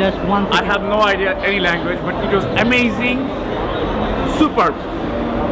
just one I have no idea any language, but it was amazing, superb.